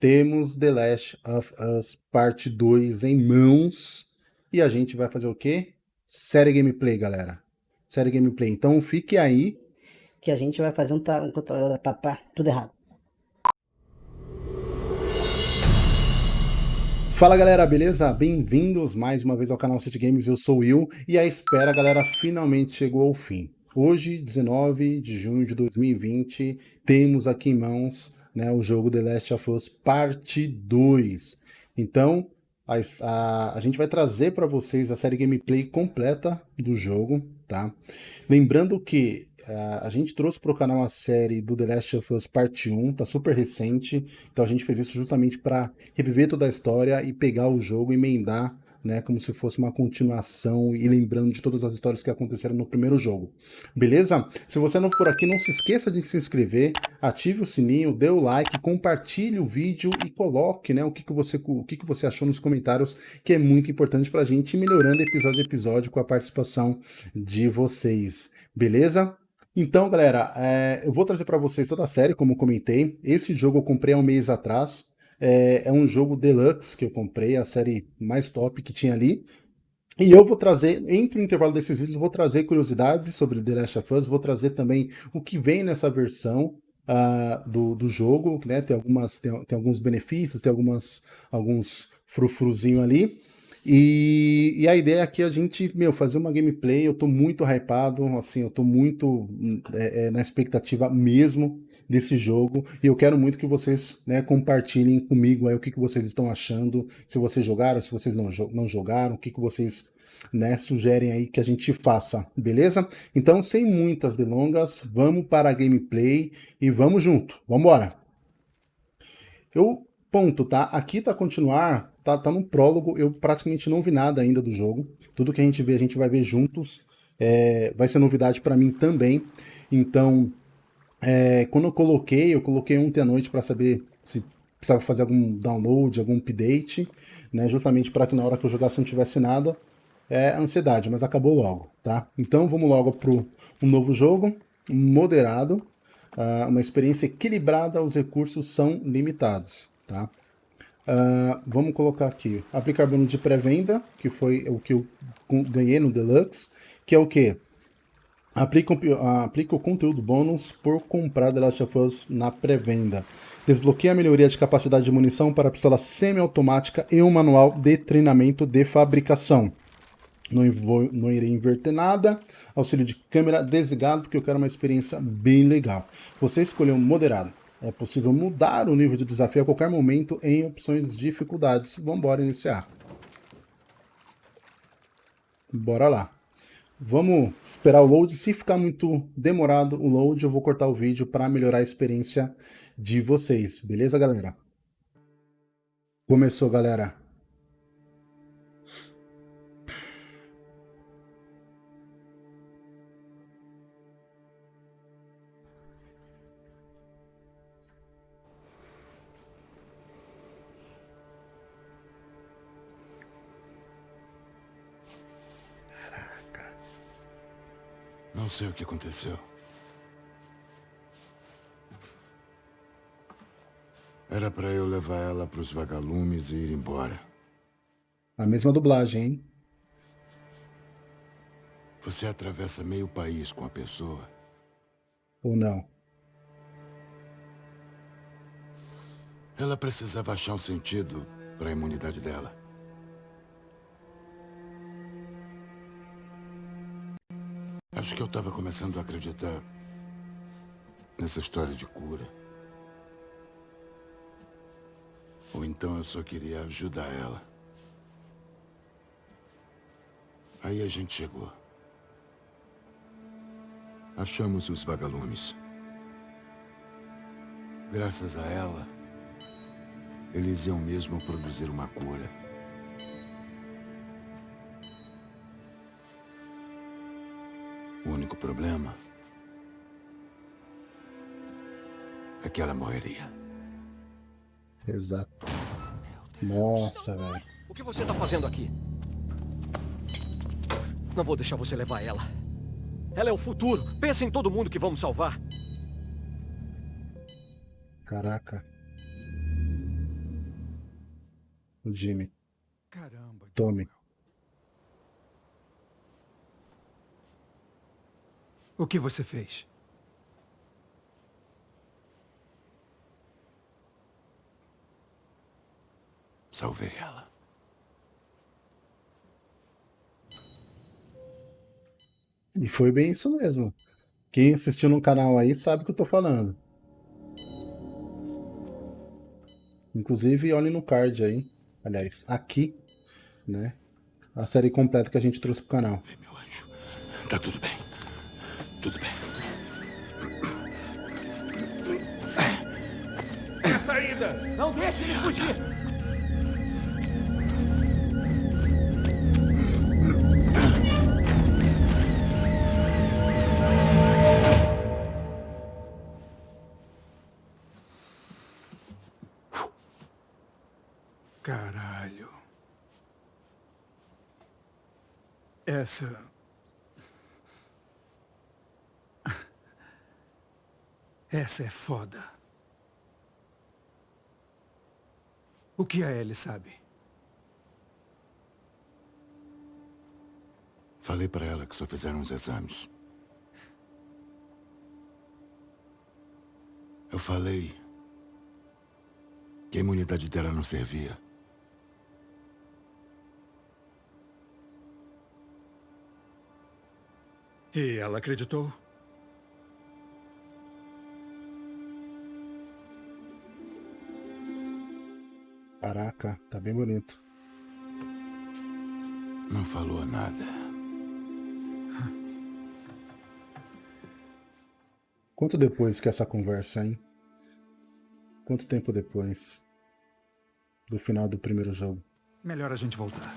temos The Last of Us Parte 2 em mãos. E a gente vai fazer o quê? Série gameplay, galera. Série gameplay. Então fique aí. Que a gente vai fazer um... um tudo errado. Fala galera, beleza? Bem-vindos mais uma vez ao canal City Games, eu sou o Will e a espera, galera, finalmente chegou ao fim. Hoje, 19 de junho de 2020, temos aqui em mãos né, o jogo The Last of Us Parte 2. Então, a, a, a gente vai trazer para vocês a série gameplay completa do jogo, tá? Lembrando que a, gente trouxe para o canal a série do The Last of Us Parte 1, tá super recente, então a gente fez isso justamente para reviver toda a história e pegar o jogo e emendar né, como se fosse uma continuação e lembrando de todas as histórias que aconteceram no primeiro jogo. Beleza? Se você não for aqui, não se esqueça de se inscrever, ative o sininho, dê o like, compartilhe o vídeo e coloque né, o, que, que, você, o que, que você achou nos comentários, que é muito importante para a gente ir melhorando episódio a episódio com a participação de vocês. Beleza? Então, galera, é, eu vou trazer para vocês toda a série, como comentei. Esse jogo eu comprei há um mês atrás, é, é um jogo deluxe que eu comprei, a série mais top que tinha ali. E eu vou trazer, entre o intervalo desses vídeos, vou trazer curiosidades sobre The Last of Us, vou trazer também o que vem nessa versão uh, do, do jogo, né? Tem, algumas, tem, tem alguns benefícios, tem algumas, alguns frufruzinho ali. E, e, a ideia aqui é a gente, meu, fazer uma gameplay, eu tô muito hypado, assim, eu tô muito é, é, na expectativa mesmo desse jogo. E eu quero muito que vocês né, compartilhem comigo aí o que, que vocês estão achando, se vocês jogaram, se vocês não, não jogaram, o que, que vocês né, sugerem aí que a gente faça, beleza? Então, sem muitas delongas, vamos para a gameplay e vamos junto, vamos embora. Eu, ponto, tá? Aqui tá continuar, tá, tá no prólogo, eu praticamente não vi nada ainda do jogo. Tudo que a gente vê, a gente vai ver juntos. É, vai ser novidade para mim também. Então, é, quando eu coloquei, eu coloquei ontem à noite para saber se precisava fazer algum download, algum update, né, justamente para que na hora que eu jogasse não tivesse nada, é ansiedade, mas acabou logo, tá? Então vamos logo para um novo jogo, moderado, uh, uma experiência equilibrada, os recursos são limitados, tá? Uh, vamos colocar aqui, aplicar bônus de pré-venda, que foi o que eu ganhei no Deluxe, que é o que? Aplica, aplica o conteúdo bônus por comprar The Last of Us na pré-venda. Desbloqueia a melhoria de capacidade de munição para pistola semiautomática e um manual de treinamento de fabricação. Não, vou, não irei inverter nada. Auxílio de câmera desligado, porque eu quero uma experiência bem legal. Você escolheu moderado. É possível mudar o nível de desafio a qualquer momento em opções de dificuldades. Vamos embora iniciar. Bora lá. Vamos esperar o load. Se ficar muito demorado o load, eu vou cortar o vídeo para melhorar a experiência de vocês. Beleza, galera? Começou, galera. Não sei o que aconteceu. Era para eu levar ela para os vagalumes e ir embora. A mesma dublagem, hein? Você atravessa meio país com a pessoa. Ou não? Ela precisava achar um sentido para a imunidade dela. Acho que eu estava começando a acreditar nessa história de cura. Ou então eu só queria ajudar ela. Aí a gente chegou. Achamos os vagalumes. Graças a ela, eles iam mesmo produzir uma cura. O único problema é que ela morreria. Exato. Nossa, velho. O que você tá fazendo aqui? Não vou deixar você levar ela. Ela é o futuro. Pensa em todo mundo que vamos salvar. Caraca. o Jimmy. Caramba. Tome. O que você fez? Salvei ela. E foi bem isso mesmo. Quem assistiu no canal aí sabe o que eu tô falando. Inclusive, olhem no card aí. Aliás, aqui, né? A série completa que a gente trouxe pro canal. Vem, meu anjo. Tá tudo bem. Tudo bem. Saída! Não deixe ele fugir! Caralho. Essa. Essa é foda. O que a Ellie sabe? Falei pra ela que só fizeram os exames. Eu falei que a imunidade dela não servia. E ela acreditou? Caraca, tá bem bonito. Não falou nada. Quanto depois que essa conversa, hein? Quanto tempo depois do final do primeiro jogo? Melhor a gente voltar.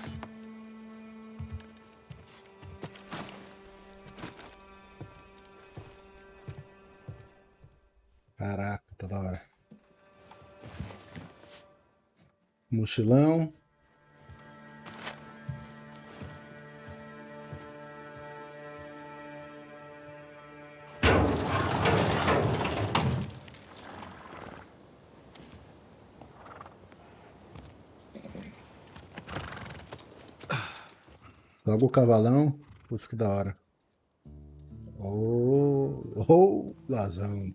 Mochilão. Logo o cavalão. Putz, que da hora. Oh, oh, lazão.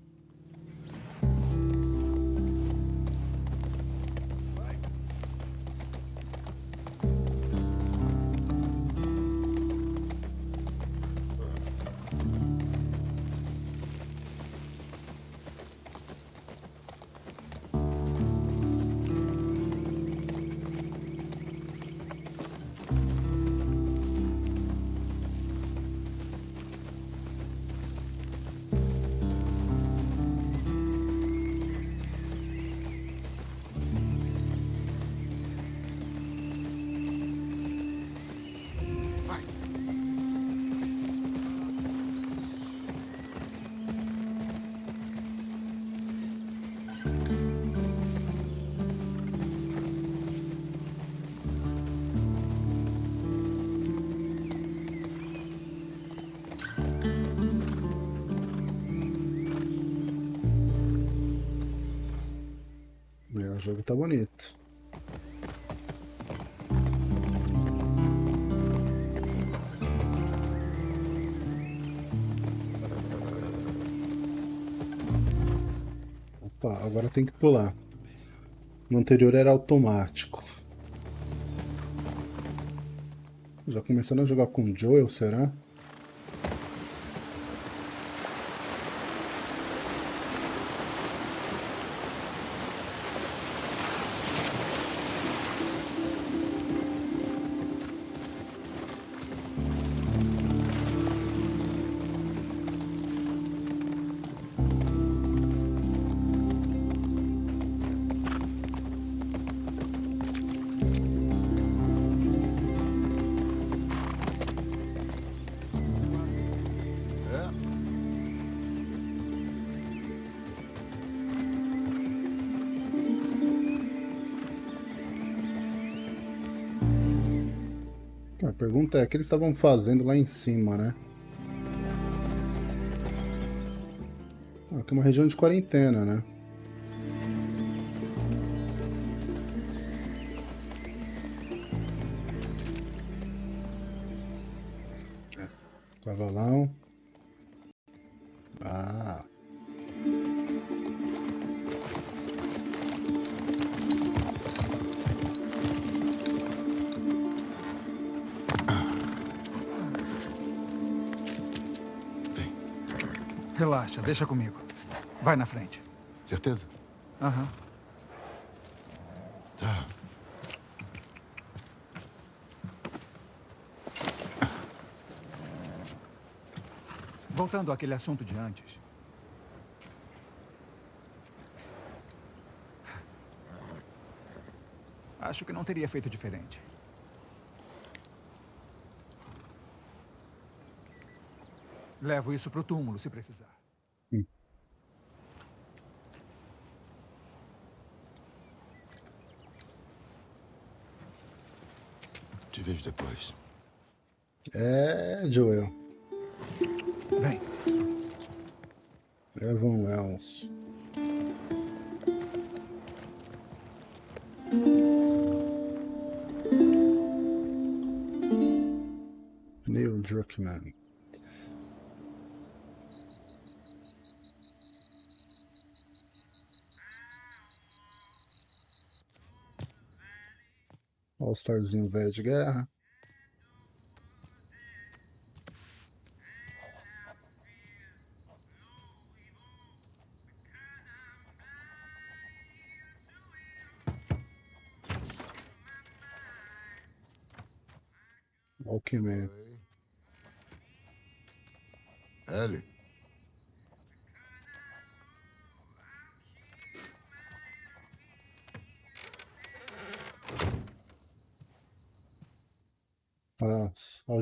Tá bonito. Opa, agora tem que pular. No anterior era automático. Já começando a jogar com Joel, será? A que eles estavam fazendo lá em cima, né? Aqui é uma região de quarentena, né? Deixa comigo. Vai na frente. Certeza? Aham. Tá. Voltando àquele assunto de antes. Acho que não teria feito diferente. Levo isso pro túmulo se precisar. Depois. É, Joel. Vem. Evan Wells. Neil Druckmann. All-Starzinho velho de guerra.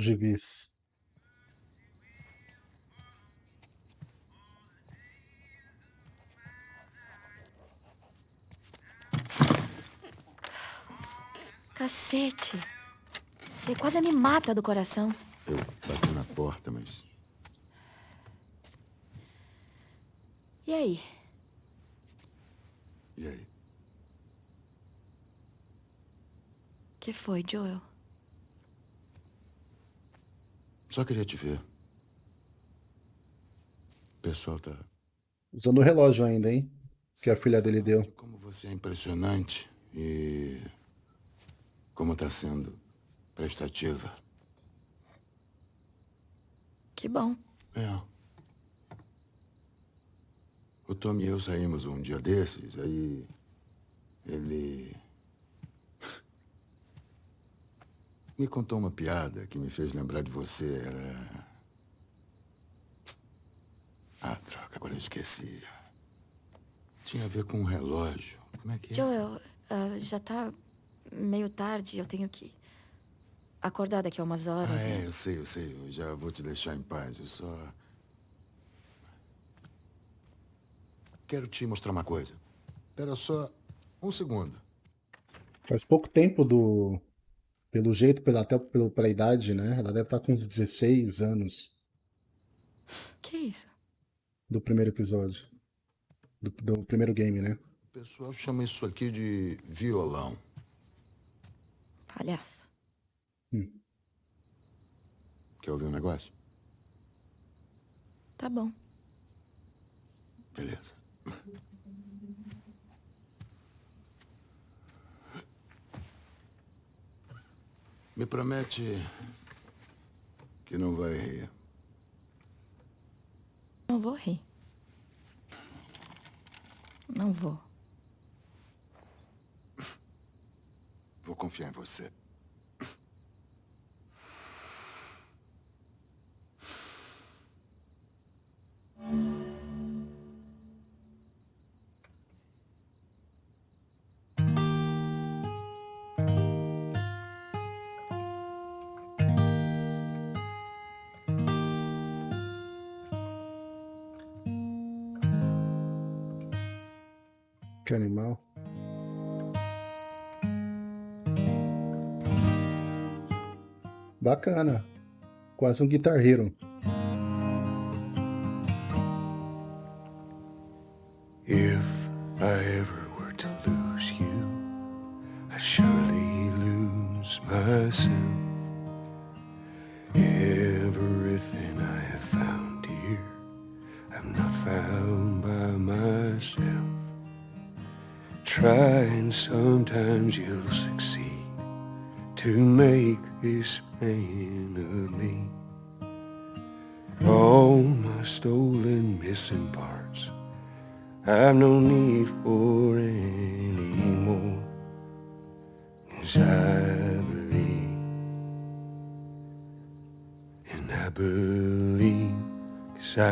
As algivis. Cacete. Você quase me mata do coração. Eu bati na porta, mas. E aí? E aí? que foi, Joel? Só queria te ver. O pessoal tá. Usando o relógio ainda, hein? Que a filha dele deu. Como você é impressionante e. Como tá sendo prestativa. Que bom. É. O Tom e eu saímos um dia desses, aí. Ele. Me contou uma piada que me fez lembrar de você. Era. Ah, droga, agora eu esqueci. Tinha a ver com um relógio. Como é que é? Joel, ah, já tá meio tarde, eu tenho que acordar daqui a umas horas. Ah, e- é, eu sei, eu sei. Eu já vou te deixar em paz. Eu só. Quero te mostrar uma coisa. Espera só um segundo. Faz pouco tempo do. Pelo jeito, pela, até pelo, pela idade, né? Ela deve estar com uns 16 anos Que isso? do primeiro episódio. Do, do primeiro game, né? O pessoal chama isso aqui de violão. Palhaço. Quer ouvir um negócio? Tá bom. Beleza. Me promete que não vai rir. Não vou rir. Não vou. Vou confiar em você. Animal. Bacana. Quase um Guitar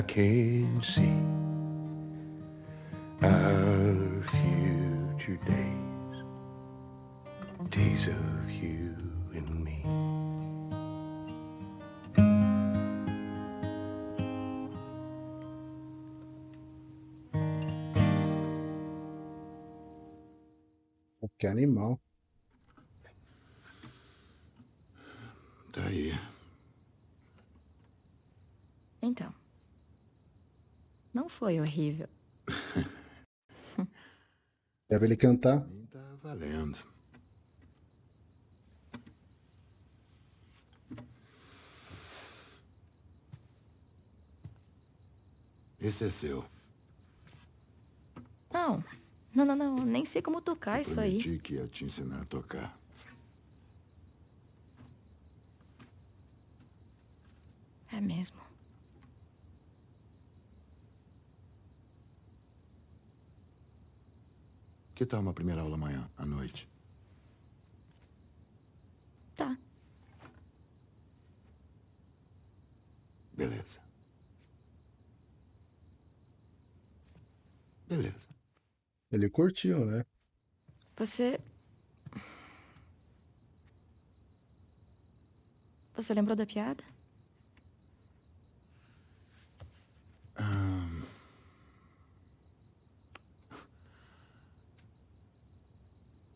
can see our future days, days of you and me. Que foi horrível. Ver ele cantar? Tá valendo. Esse é seu. Não. Não, não, não. Nem sei como tocar isso aí. Prometi que ia te ensinar a tocar. É mesmo. Que tal uma primeira aula amanhã, à noite? Tá. Beleza. Beleza. Ele curtiu, né? Você. Você lembrou da piada?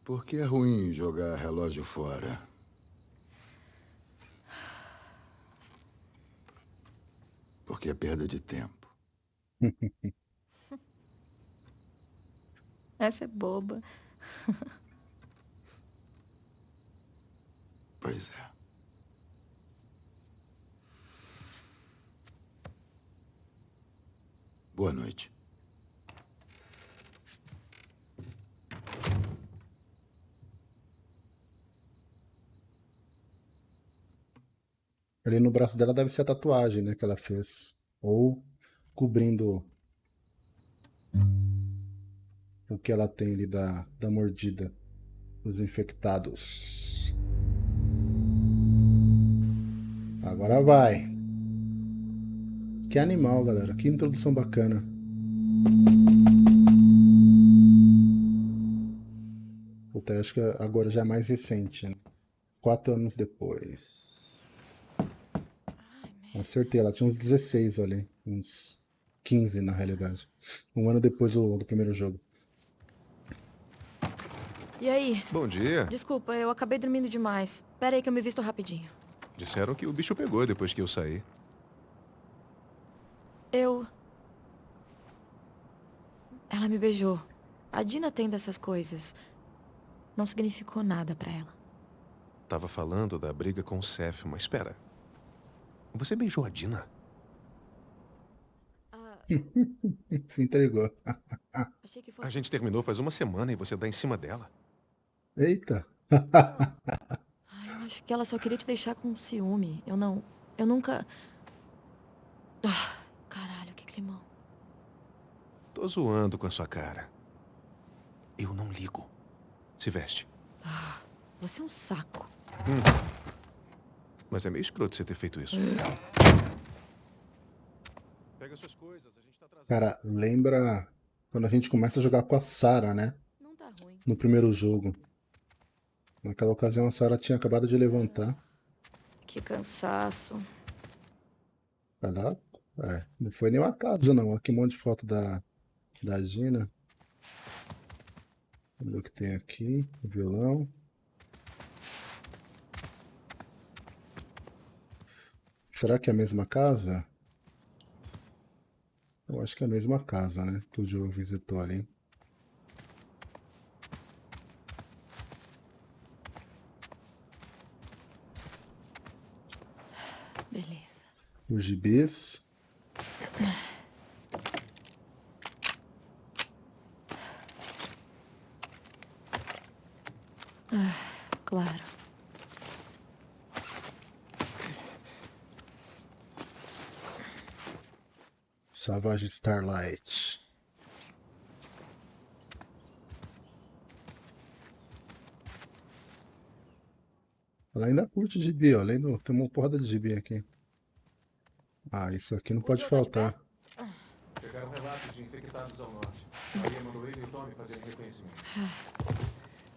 Por que é ruim jogar relógio fora? Porque é perda de tempo. Essa é boba. Pois é. Boa noite. Ali no braço dela deve ser a tatuagem, né, que ela fez. Ou cobrindo o que ela tem ali da, da mordida dos infectados. Agora vai. Que animal, galera. Que introdução bacana. Puta, acho que agora já é mais recente, né? Quatro anos depois. Acertei, ela tinha uns 16 ali. Uns 15 na realidade. Um ano depois do, do primeiro jogo. E aí? Bom dia. Desculpa, eu acabei dormindo demais. Pera aí que eu me visto rapidinho. Disseram que o bicho pegou depois que eu saí. Eu. Ela me beijou. A Dina tem dessas coisas. Não significou nada pra ela. Tava falando da briga com o Seth, mas espera. Você beijou a Dina? Se entregou. Achei que A gente terminou faz uma semana e você dá em cima dela. Eita. Ai, eu acho que ela só queria te deixar com ciúme. Eu não. Eu nunca. Ah, caralho, que climão. Tô zoando com a sua cara. Eu não ligo. Se veste. Você é um saco. Mas é meio escroto você ter feito isso. Pega suas coisas, a gente tá atrasado. Cara, lembra quando a gente começa a jogar com a Sarah, né? Não tá ruim. No primeiro jogo. Naquela ocasião a Sarah tinha acabado de levantar. Que cansaço. Lá. É, não foi nenhuma casa, não. Aqui um monte de foto da, da Gina. Vamos ver o que tem aqui. O violão. Será que é a mesma casa? Eu acho que é a mesma casa, né? Que o Joe visitou ali. Beleza. Os gibis. Claro. Savage Starlight. Ela ainda curte gibi, ó. Além do... Tem uma porrada de gibi aqui. Ah, isso aqui não pode faltar. Chegaram relatos de infectados ao norte. Maria mandou ele e o Tommy fazerem reconhecimento.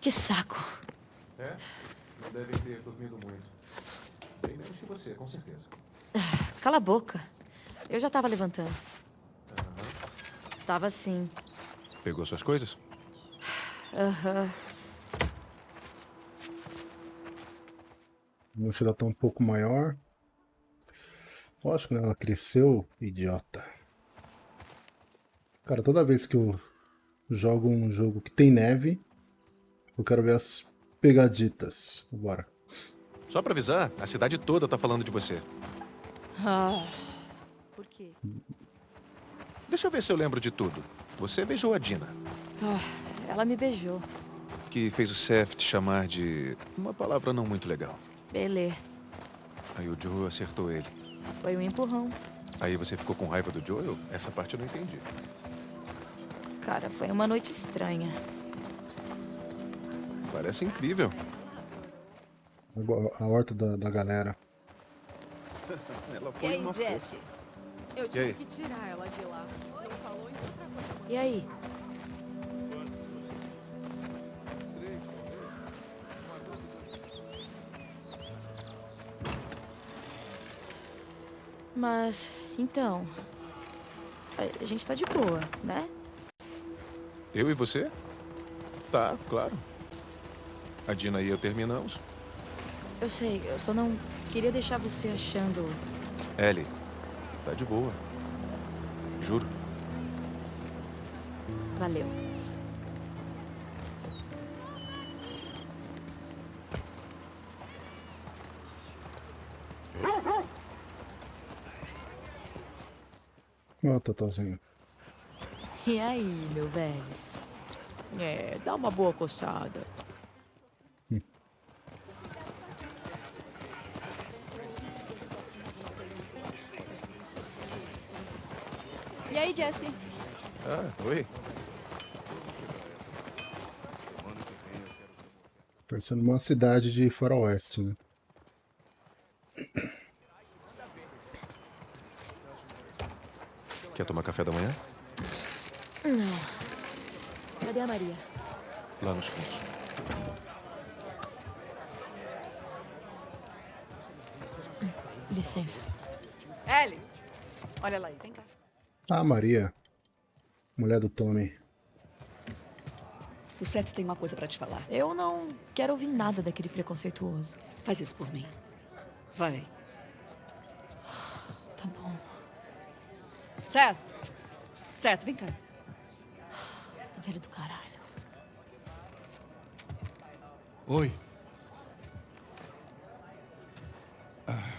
Que saco. É? Não devem ter dormido muito. Bem menos que você, com certeza. Cala a boca. Eu já tava levantando. Tava sim. Pegou suas coisas? Aham. A mochila tá um pouco maior. Lógico, né? Ela cresceu, idiota. Cara, toda vez que eu jogo um jogo que tem neve, eu quero ver as pegaditas. Bora. Só pra avisar, a cidade toda tá falando de você. Ah. Por quê? Deixa eu ver se eu lembro de tudo. Você beijou a Dina, Ah, ela me beijou. que fez o Seth te chamar de uma palavra não muito legal. Belê. Aí o Joe acertou ele. Foi um empurrão. Aí você ficou com raiva do Joel? Essa parte eu não entendi. Cara, foi uma noite estranha. Parece incrível. A horta da, da galera. Ela E foi aí, uma Jesse? Eu tive que tirar ela de lá. E aí? Mas, então. A gente tá de boa, né? Eu e você? Tá, claro. A Dina e eu terminamos. Eu sei, eu só não queria deixar você achando. Ellie, tá de boa. Juro. Valeu. Ó, Totozinho. E aí, meu velho? É, dá uma boa coçada. E aí, Jesse? Ah, oi. Parecendo uma cidade de faroeste, né? Quer tomar café da manhã? Não. Cadê a Maria? Lá nos fundos. Licença. Ellie! Olha lá aí, vem cá. Ah, Maria. Mulher do Tommy. O Seth tem uma coisa pra te falar. Eu não quero ouvir nada daquele preconceituoso. Faz isso por mim. Vai. Tá bom. Seth! Seth, vem cá. Velho do caralho. Oi. Ah,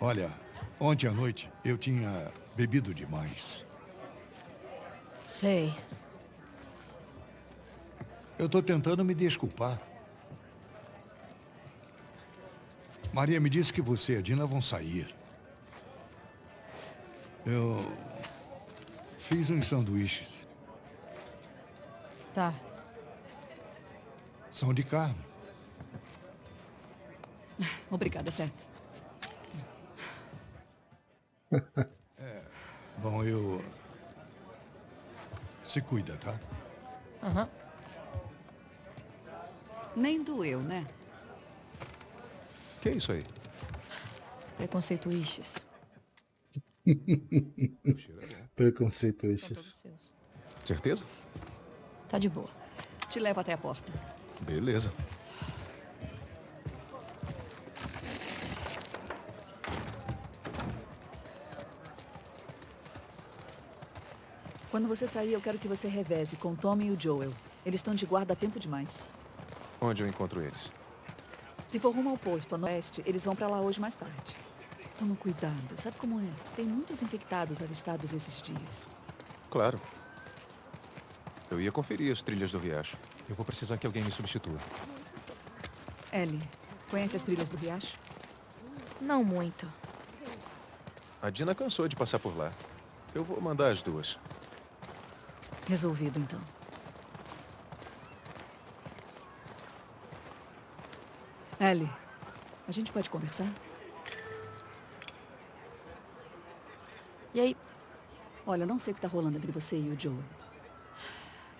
olha, ontem à noite eu tinha bebido demais. Sei. Eu tô tentando me desculpar. Maria me disse que você e a Dina vão sair. Eu fiz uns sanduíches. Tá. São de carne. Obrigada, Seth. Bom, eu. Se cuida, tá? Aham. Nem doeu, né? Que é isso aí? Preconceituístes. Seus. Certeza? Tá de boa. Te levo até a porta. Beleza. Quando você sair, eu quero que você reveze com o Tommy e o Joel. Eles estão de guarda há tempo demais. Onde eu encontro eles? Se for rumo ao posto, a oeste, eles vão pra lá hoje mais tarde. Toma cuidado. Sabe como é? Tem muitos infectados avistados esses dias. Claro. Eu ia conferir as trilhas do riacho. Eu vou precisar que alguém me substitua. Ellie, conhece as trilhas do riacho? Não muito. A Dina cansou de passar por lá. Eu vou mandar as duas. Resolvido, então. Ellie, a gente pode conversar? E aí? Olha, não sei o que tá rolando entre você e o Joel.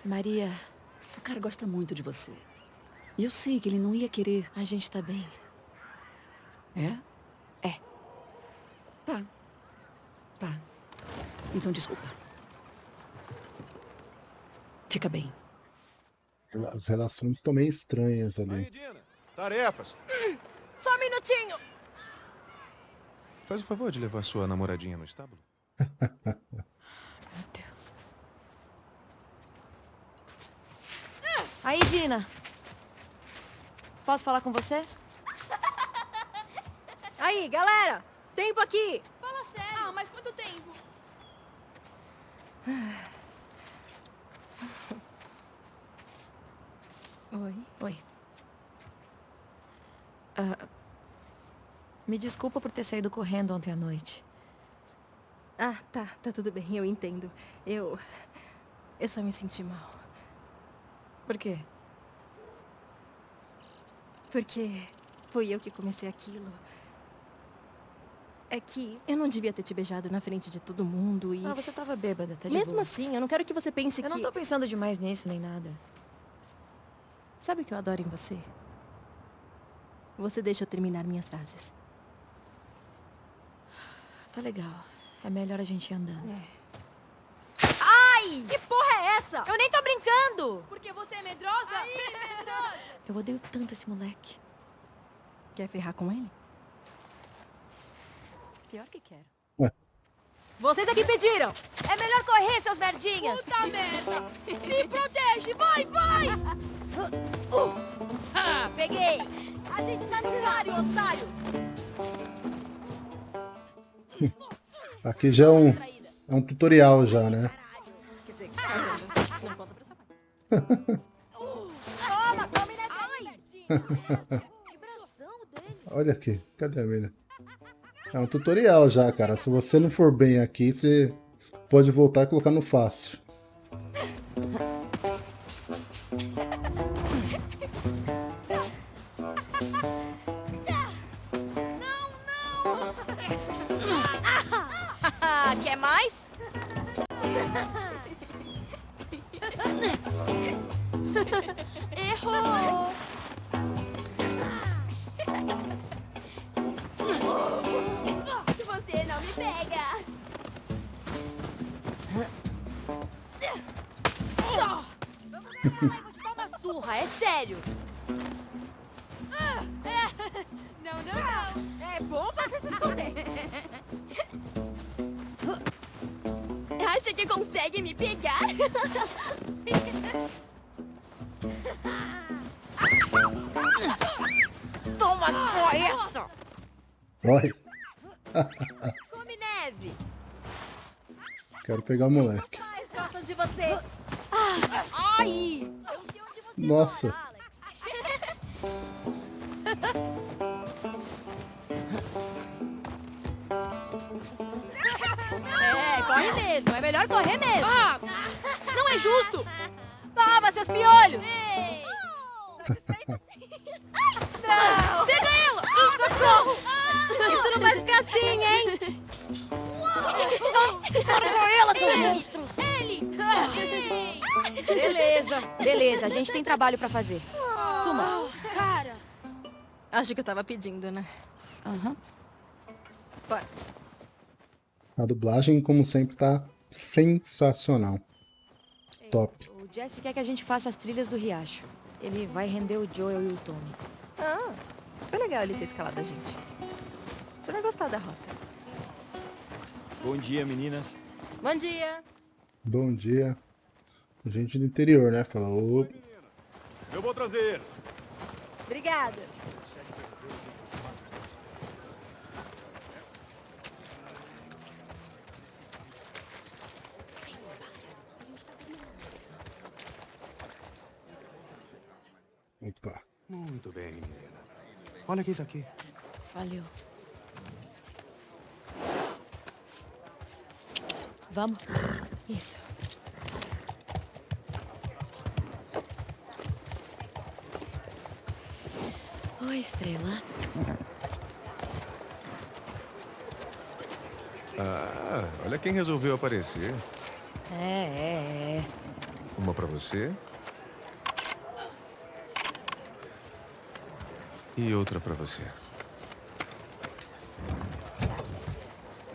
Maria... O cara gosta muito de você. E eu sei que ele não ia querer... A gente tá bem. É? É. Tá. Tá. Então, desculpa. Fica bem. As relações estão meio estranhas ali. Tarefas. Só um minutinho! Faz o favor de levar sua namoradinha no estábulo. Meu Deus. Aí, Dina. Posso falar com você? Aí, galera! Tempo aqui! Fala sério! Ah, mas quanto tempo? Oi. Oi. Ah, me desculpa por ter saído correndo ontem à noite. Ah, tá. Tá tudo bem. Eu entendo. Eu... Eu só me senti mal. Por quê? Porque fui eu que comecei aquilo. É que eu não devia ter te beijado na frente de todo mundo e... Ah, você tava bêbada, tá de Mesmo boa. assim, eu não quero que você pense Eu que... não tô pensando demais nisso, nem nada. Sabe o que eu adoro em você? Você deixa eu terminar minhas frases. Tá legal. É melhor a gente ir andando. Ai! Que porra é essa? Eu nem tô brincando! Porque você é medrosa? Aí, medrosa! Eu odeio tanto esse moleque. Quer ferrar com ele? Pior que quero. Vocês é que pediram! É melhor correr, seus merdinhas! Puta merda! Se protege! Vai, vai! Ah, peguei! A gente tá no otário! Aqui já é um, é um tutorial já, né? Olha aqui, cadê a mina? É um tutorial já, cara. Se você não for bem aqui, você pode voltar e colocar no fácil. Quer mais? Errou! Você não me pega! Vou pegar o moleque. Nossa, trabalho pra fazer. Suma. Cara. Acho que eu tava pedindo, né? Aham. Bora. a dublagem, como sempre, tá sensacional. Top. O Jesse quer que a gente faça as trilhas do riacho. Ele vai render o Joel e o Tommy. Ah, foi legal ele ter escalado a gente. Você vai gostar da rota. Bom dia, meninas. Bom dia. Bom dia. Gente do interior, né? Fala, ô, Eu vou trazer. Obrigada. opa. Muito bem, menina. Olha quem tá aqui. Valeu. Vamos? Isso. Estrela. Ah, olha quem resolveu aparecer. É, é, é. Uma pra você. E outra pra você.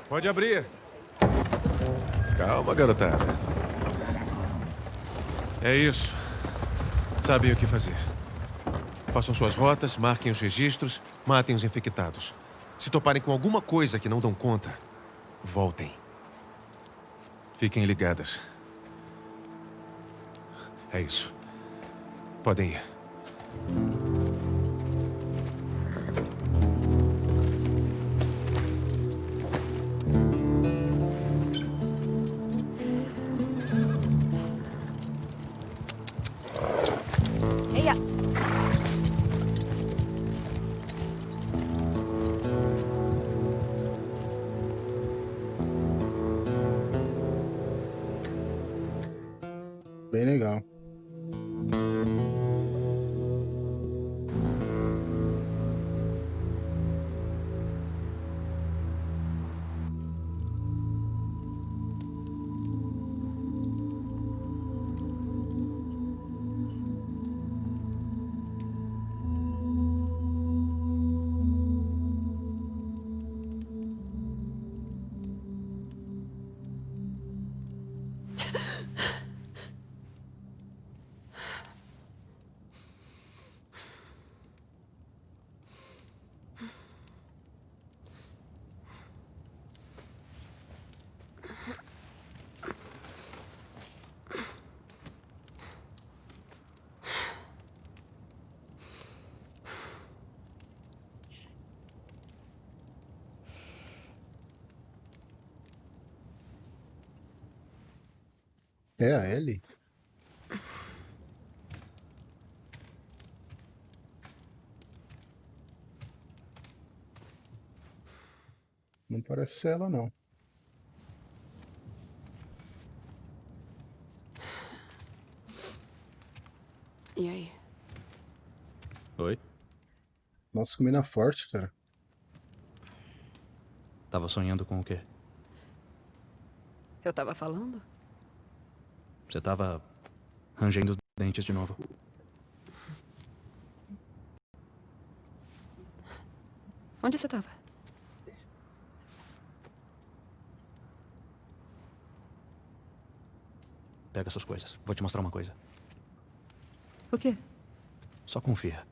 Pode abrir. Calma, garotada. É isso. Sabem o que fazer. Façam suas rotas, marquem os registros, matem os infectados. Se toparem com alguma coisa que não dão conta, voltem. Fiquem ligadas. É isso. Podem ir. Bem legal. É a Ellie? Não parece ser ela, não. E aí? Oi? Nossa, que mina forte, cara. Tava sonhando com o quê? Eu tava falando? Você tava rangendo os dentes de novo. Onde você tava? Pega suas coisas. Vou te mostrar uma coisa. O quê? Só confia.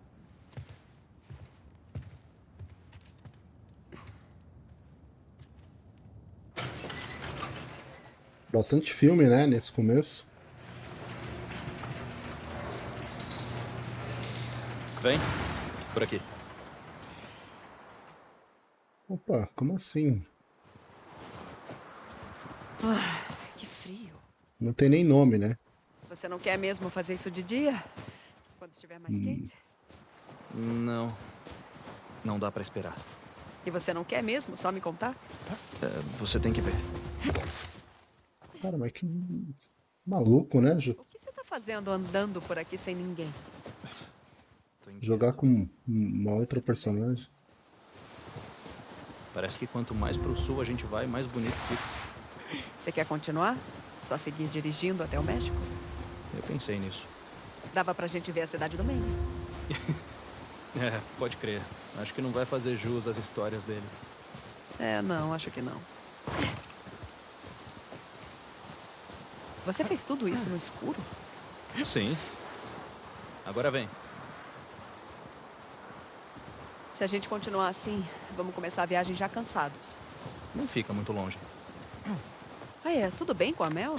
Bastante filme, né, nesse começo. Vem. Por aqui. Opa, como assim? Ah, que frio. Não tem nem nome, né? Você não quer mesmo fazer isso de dia? Quando estiver mais Hum. quente? Não. Não dá pra esperar. E você não quer mesmo só me contar? É, você tem que ver. Cara, mas que maluco, né? Jo- O que você tá fazendo andando por aqui sem ninguém? Jogar com uma outra personagem. Parece que quanto mais pro sul a gente vai, mais bonito fica. Você quer continuar? Só seguir dirigindo até o México? Eu pensei nisso. Dava pra gente ver a cidade do Maine. É, pode crer. Acho que não vai fazer jus às histórias dele. É, não, acho que não. Você fez tudo isso no escuro? Sim. Agora vem. Se a gente continuar assim, vamos começar a viagem já cansados. Não fica muito longe. Ah, é, tudo bem com a Mel?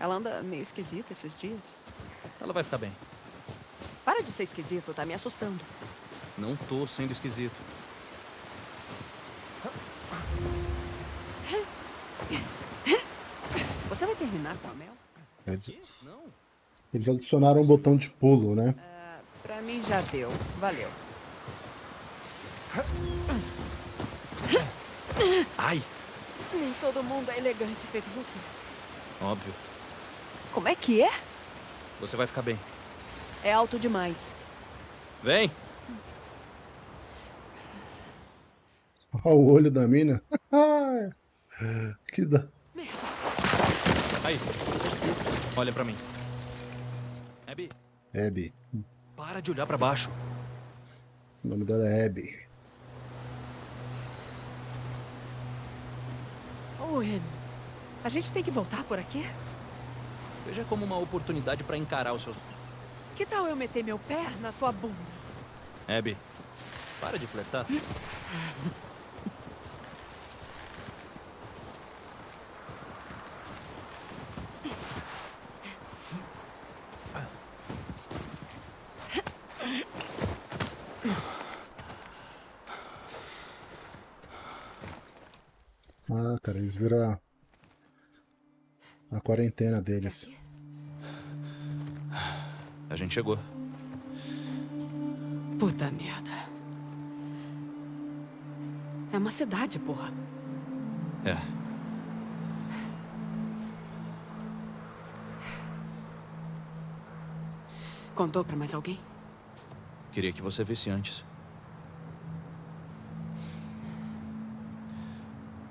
Ela anda meio esquisita esses dias. Ela vai ficar bem. Para de ser esquisito, tá me assustando. Não tô sendo esquisito. Você vai terminar com a Mel? Eles, eles adicionaram um botão de pulo, né? Pra mim já deu. Valeu. Ai, Nem todo mundo é elegante feito você. óbvio. Como é que é? Você vai ficar bem. É alto demais. Vem! Olha o olho da mina. que da... Aí. Olha pra mim. Abby, Abby. para de olhar pra baixo. O nome dela é Abby. Owen, a gente tem que voltar por aqui? Veja como uma oportunidade pra encarar os seus... Que tal eu meter meu pé na sua bunda? Abby, para de flertar. Ah, cara, eles viram a, a quarentena deles. A gente chegou. Puta merda. É uma cidade, porra. É. Contou pra mais alguém? Queria que você visse antes.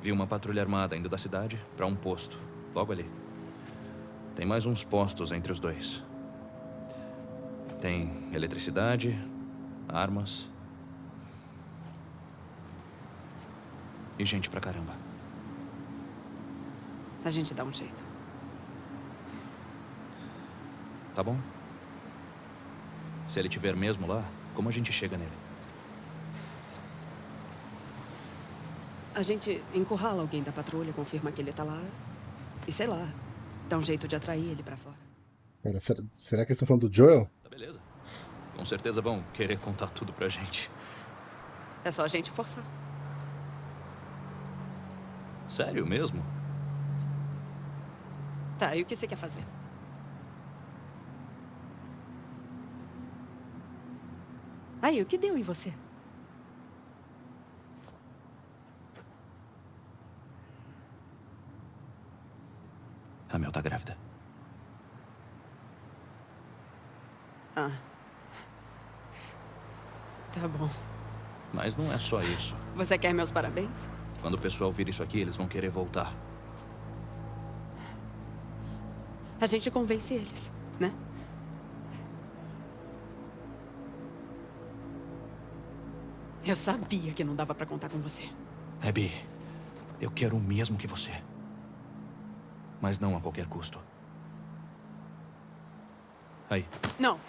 Vi uma patrulha armada indo da cidade para um posto, logo ali. Tem mais uns postos entre os dois. Tem eletricidade, armas. E gente pra caramba. A gente dá um jeito. Tá bom? Se ele tiver mesmo lá, como a gente chega nele? A gente encurrala alguém da patrulha, confirma que ele tá lá. E sei lá, dá um jeito de atrair ele pra fora. Pera, será, será que eles estão falando do Joel? Tá beleza. Com certeza vão querer contar tudo pra gente. É só a gente forçar. Sério mesmo? Tá, e o que você quer fazer? Aí, o que deu em você? A Mel tá grávida. Ah. Tá bom. Mas não é só isso. Você quer meus parabéns? Quando o pessoal vir isso aqui, eles vão querer voltar. A gente convence eles, né? Eu sabia que não dava pra contar com você. Abby, eu quero o mesmo que você. Mas não a qualquer custo. Aí. Não.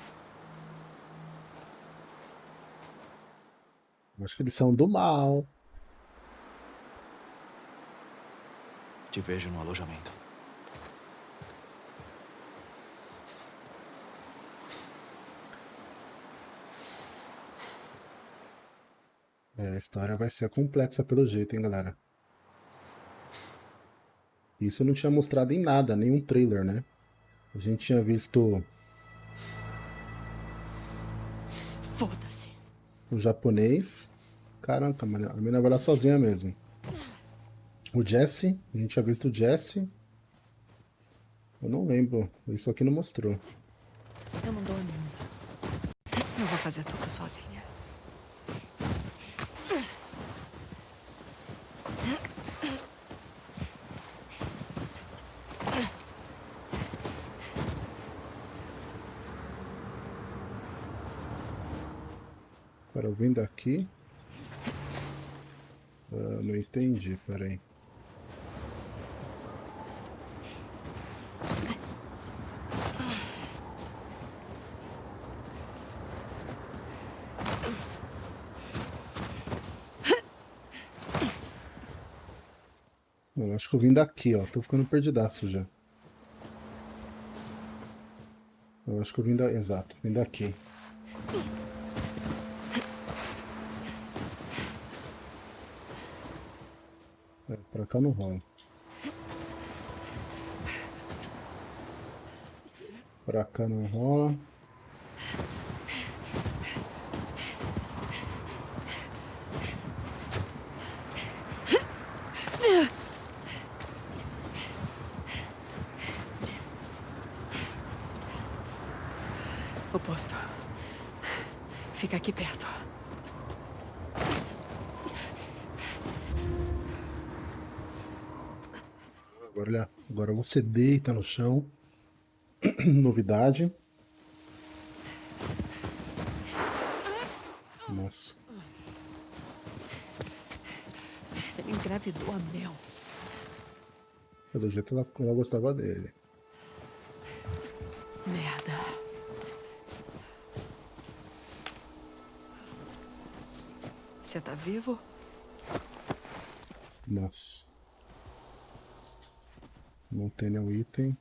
Acho que eles são do mal. Te vejo no alojamento. É, a história vai ser complexa pelo jeito, hein, galera. Isso não tinha mostrado em nada, nenhum trailer, né? A gente tinha visto o japonês. Caraca, mano, a menina vai lá sozinha mesmo. O Jesse, a gente tinha visto o Jesse. Eu não lembro, isso aqui não mostrou. Eu não dou a mínima. Eu vou fazer tudo sozinha. Eu vim daqui. Ah, não entendi, peraí. Eu acho que eu vim daqui, ó. Tô ficando perdidaço já. Eu acho que eu vim da... Exato, vim daqui. Pra cá não vai. Pra cá não rola. Oposto. Fica aqui perto. Agora, olha, agora você deita no chão. Novidade. Nossa. Ele engravidou a Mel. Pelo jeito ela, ela gostava dele. Merda. Você tá vivo? Nossa. Não tem nenhum item.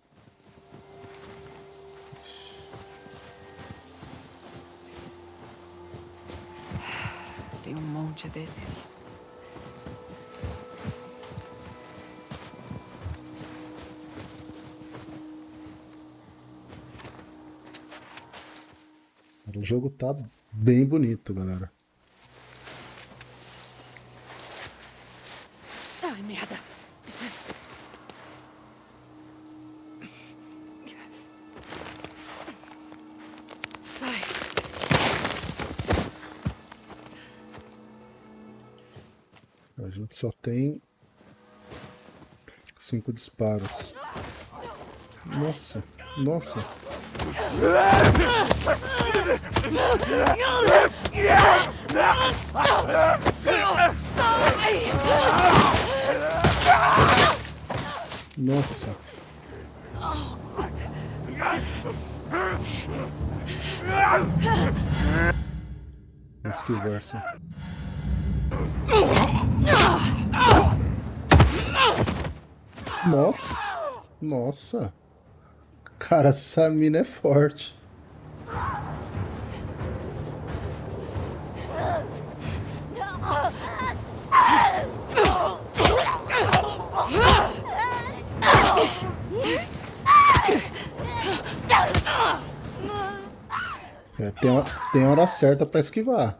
Tem um monte deles. O jogo tá bem bonito, galera. Tem cinco disparos. Nossa, nossa. Nossa. Skill Nossa. Nossa. Cara, essa mina é forte. É, tem, a- tem hora certa pra esquivar.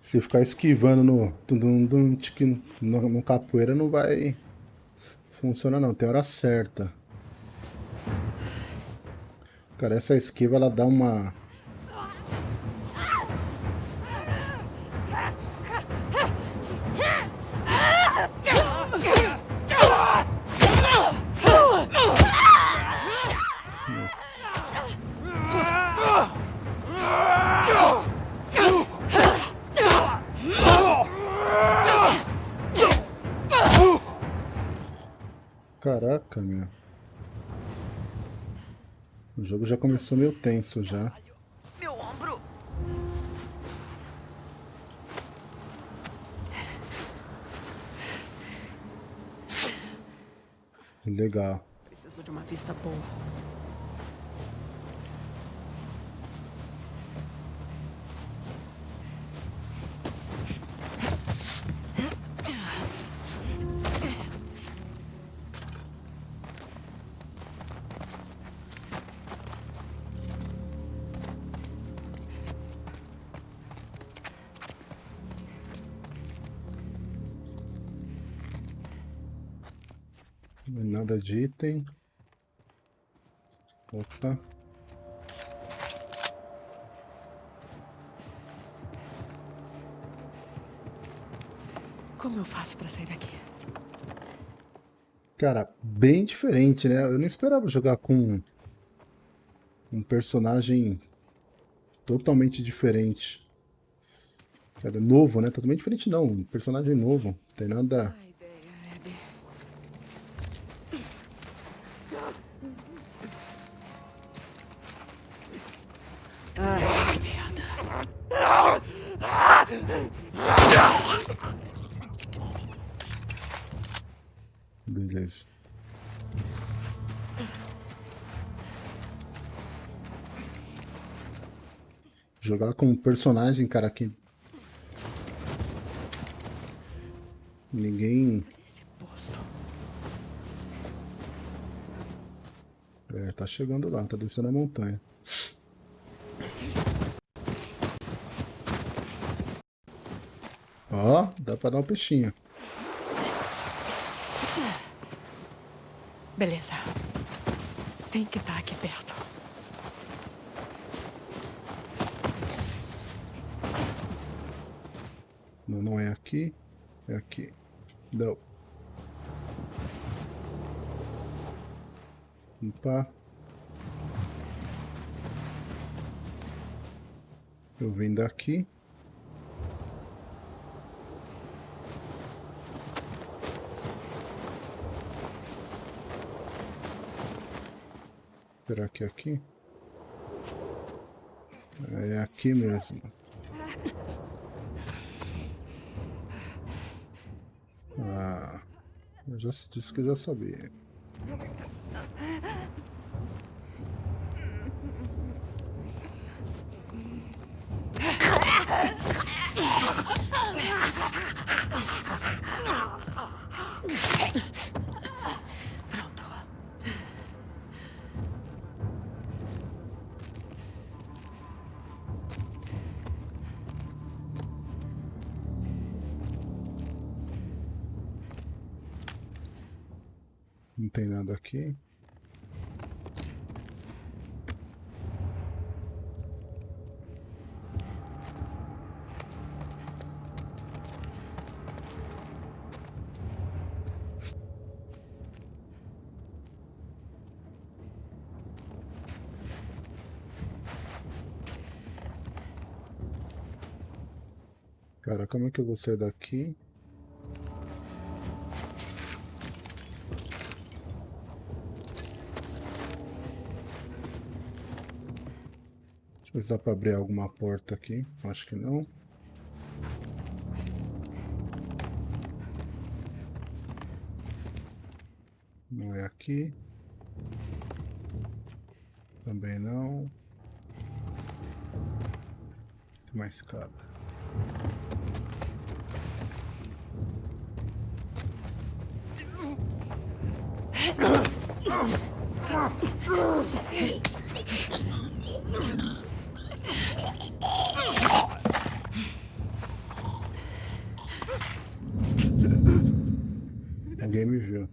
Se ficar esquivando no, tique, no, no capoeira não vai funcionar não, tem hora certa. Cara, essa esquiva ela dá uma... Caraca, meu. O jogo já começou meio tenso já. Meu ombro. Legal. Preciso de uma vista boa. Nada de item. Opa. Como eu faço pra sair daqui? Cara, bem diferente, né? Eu não esperava jogar com um personagem totalmente diferente. Cara, novo, né? Totalmente diferente não, um personagem novo. Não tem nada... personagem, cara, que... Ninguém... É, tá chegando lá, tá descendo a montanha. Ó, dá pra dar um peixinho. Beleza. Tem que estar aqui perto. Não, é aqui. É aqui. Não. Opa. Eu vim daqui. Será que é aqui? É aqui mesmo. Ah, eu já disse que eu já sabia. Como é que eu vou sair daqui? Deixa eu ver se dá pra abrir alguma porta aqui. Acho que não. Não é aqui. Também não. Tem uma escada. Alguém me viu.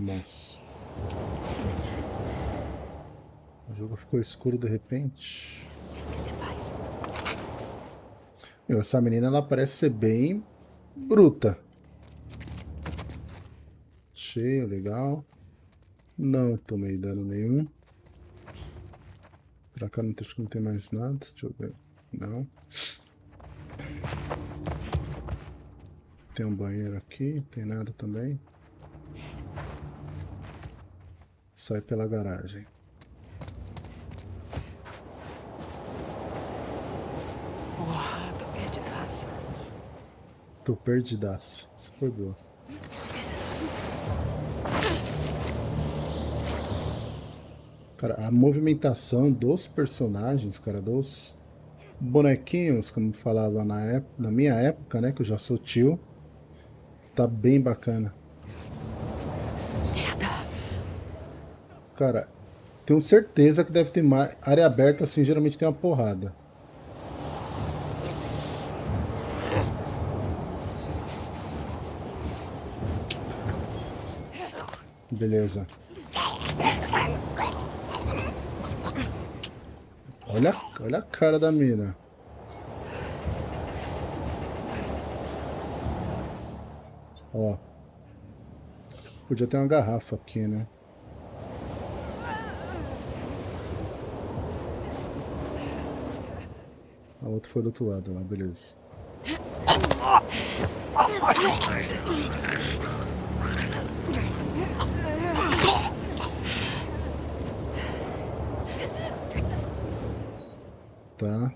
Nossa. O jogo ficou escuro de repente. O que você faz? Meu, essa menina ela parece ser bem bruta. Cheio, legal. Não tomei dano nenhum. Pra cá não, que não tem mais nada. Deixa eu ver. Não. Tem um banheiro aqui, tem nada também. Sai pela garagem. Porra, tô perdidaça. Tô perdidaço. Isso foi boa. Cara, a movimentação dos personagens, cara, dos bonequinhos, como falava na, época, na minha época, né, que eu já sou tio, tá bem bacana. Cara, tenho certeza que deve ter mais. Área aberta, assim, geralmente tem uma porrada. Beleza. Olha, olha a cara da mina. Ó. Podia ter uma garrafa aqui, né? A outra foi do outro lado, beleza. Tá.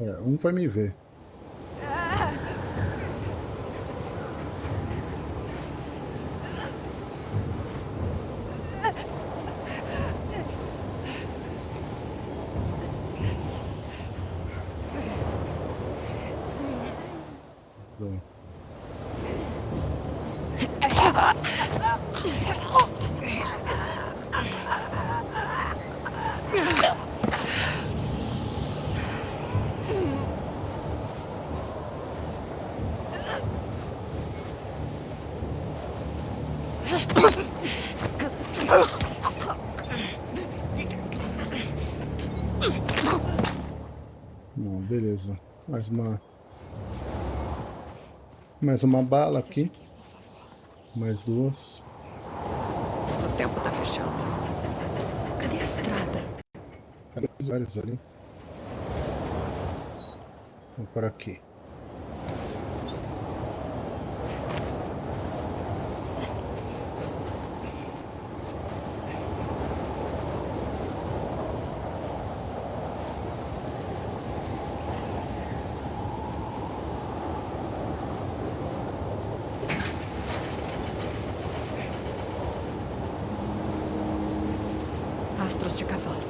É, um vai me ver. Bom, beleza. Mais uma... Mais uma bala aqui. Mais duas. O tempo tá fechando. Cadê a estrada? Cadê os vários ali? Vamos por aqui. Rastros de cavalo.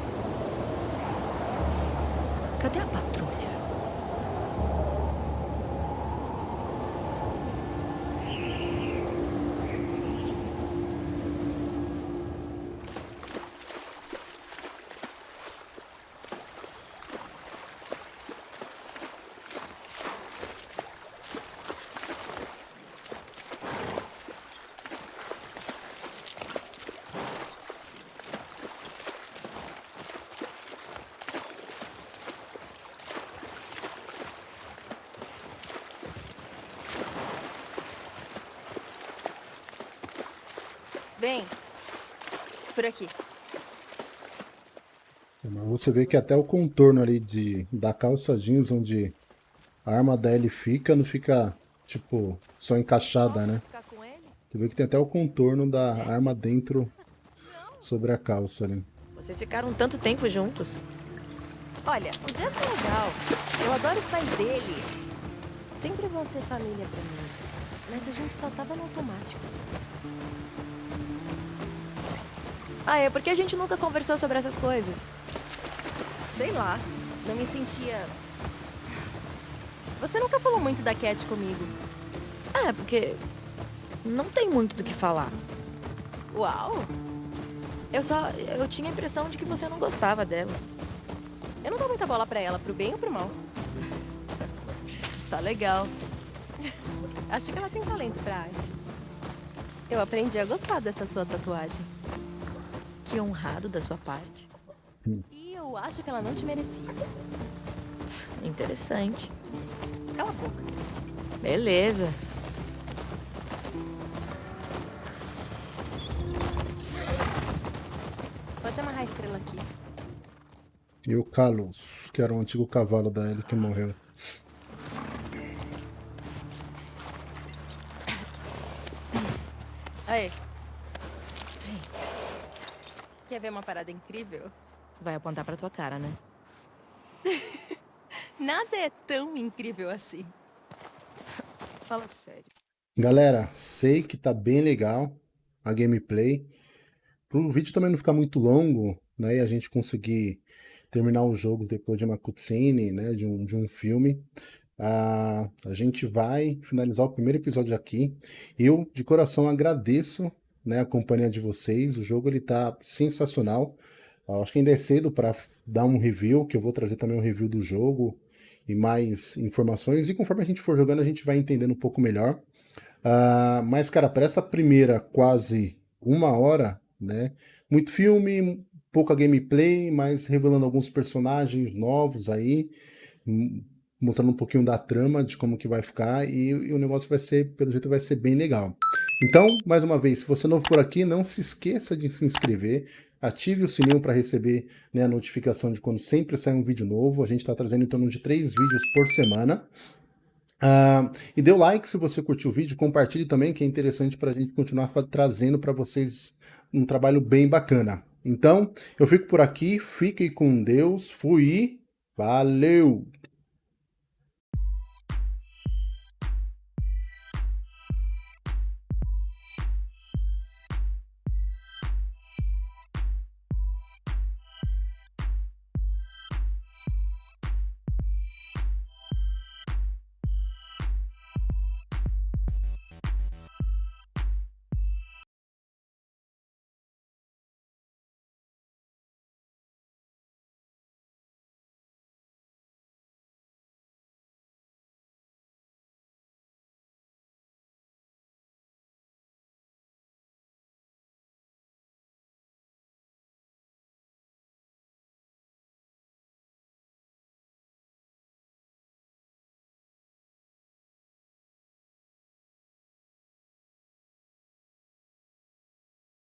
Cadê a patrulha? Vem. Por aqui. Mas você vê que até o contorno ali de, da calça jeans, onde a arma da Ellie fica, não fica, tipo, só encaixada, né? Você vê que tem até o contorno da arma dentro sobre a calça ali. Vocês ficaram tanto tempo juntos. Olha, o Jess é legal. Eu adoro os pais dele. Sempre vão ser família pra mim. Mas a gente só tava no automático. Ah, é porque a gente nunca conversou sobre essas coisas. Sei lá. Não me sentia... Você nunca falou muito da Cat comigo. É, porque não tem muito do que falar. Uau! Eu só. Eu tinha a impressão de que você não gostava dela. Eu não dou muita bola pra ela, pro bem ou pro mal. tá legal. Acho que ela tem talento pra arte. Eu aprendi a gostar dessa sua tatuagem. Que honrado da sua parte. E eu acho que ela não te merecia. Interessante. Cala a boca. Beleza. Pode amarrar a estrela aqui. E o Kalos, que era o antigo cavalo da Ellie que morreu. Aí. Quer ver uma parada incrível? Vai apontar pra tua cara, né? Nada é tão incrível assim. Fala sério. Galera, sei que tá bem legal a gameplay. Pro vídeo também não ficar muito longo, né, e a gente conseguir terminar os jogos depois de uma cutscene, né, de um, de um filme, ah, a gente vai finalizar o primeiro episódio aqui. Eu, de coração, agradeço né, a companhia de vocês. O jogo ele tá sensacional. Eu acho que ainda é cedo para dar um review, que eu vou trazer também um review do jogo e mais informações. E conforme a gente for jogando, a gente vai entendendo um pouco melhor. Uh, mas, cara, para essa primeira quase uma hora, né? Muito filme, pouca gameplay, mas revelando alguns personagens novos aí, mostrando um pouquinho da trama, de como que vai ficar, e, e o negócio vai ser, pelo jeito, vai ser bem legal. Então, mais uma vez, se você é novo por aqui, não se esqueça de se inscrever, ative o sininho para receber né, a notificação de quando sempre sai um vídeo novo. A gente está trazendo em torno de três vídeos por semana. Uh, e dê o like se você curtiu o vídeo, compartilhe também, que é interessante para a gente continuar trazendo para vocês um trabalho bem bacana. Então, eu fico por aqui, fiquem com Deus, fui, valeu!